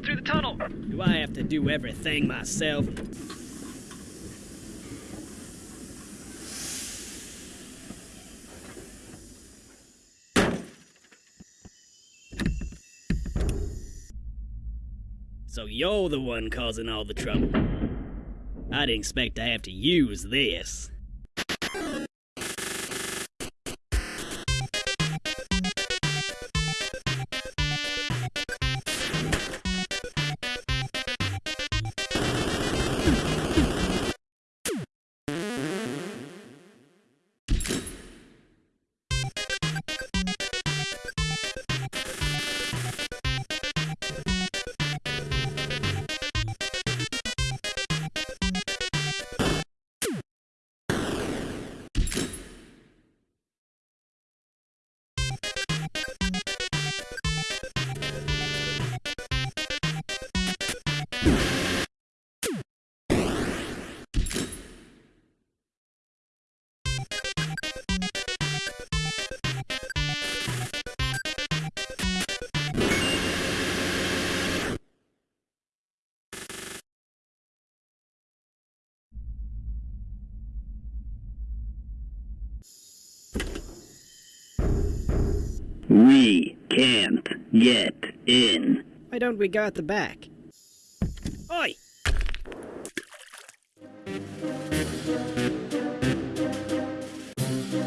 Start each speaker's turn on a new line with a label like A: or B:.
A: go through the tunnel.
B: Do I have to do everything myself? So you're the one causing all the trouble. I didn't expect to have to use this.
C: We can't get in.
B: Why don't we go out the back? Oi!